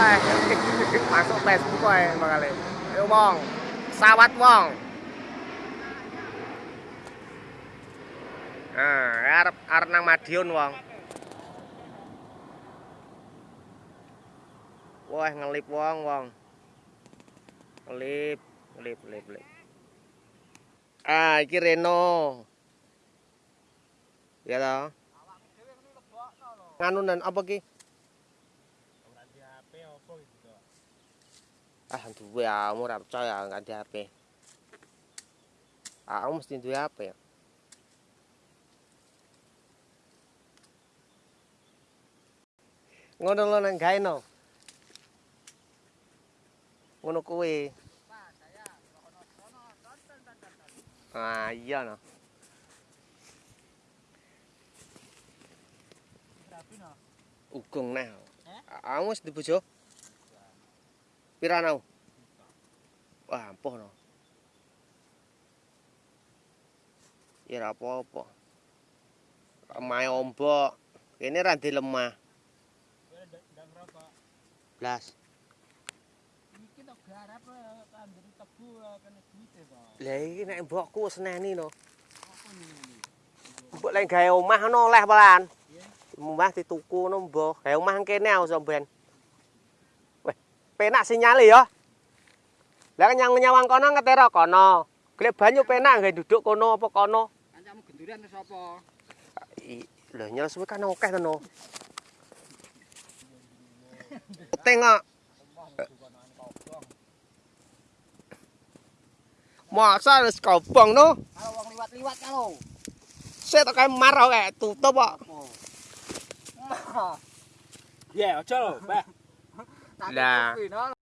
Facebook ae makale. Ayo wong. Sawat wong. Nah, arep arep nang Madiun wong. Wah, ngelip wong wong. Ngelip, ngelip, ngelip, ngelip. Ah, iki Reno. Ya toh. Nganu nan apa ki? Ah, duwe aku ora percaya di HP. Aku mesti duwe HP. Ngono lho nang gawe no. Ngono kuwi. Ah, iya no. Ugong nah. Aku wis di. Pira nau? Wah, ampuh no. Ya ora apa-apa. Lemah ombok. Kene ra di lemah. Blas. Iki to garap tandur tebu kena duite to. Lah iki nek mbokku wis neni no. Apa ini? Mbok lek gawe omah ono oleh pelan. Omah dituku no mbok. Gawe omah kene aku sampean. Penak sinyale ya. Lah nyang nyawang kono ngetero kono. Golek banyu penak gawe duduk kono apa kono. Kancamu genduran sapa? I- Lho nyel suwe kan akeh to no. Tengok. Masa wis kobong no. Kalau wong liwat-liwat kalau. Sik tok kae marah kae tutup kok. Ya, aja lho, Mbak. Lah. Lah.